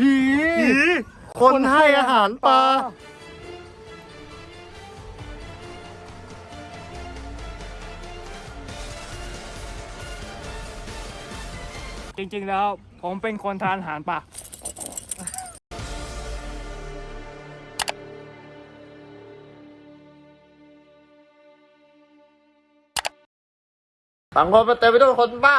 ผีคนให้อาหารปลาจริงๆแล้วผมเป็นคนทานอาหารปลาสังคมป็นเต็มไปด้วยคนบ้า